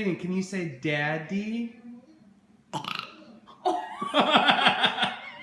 Hayden, can you say daddy?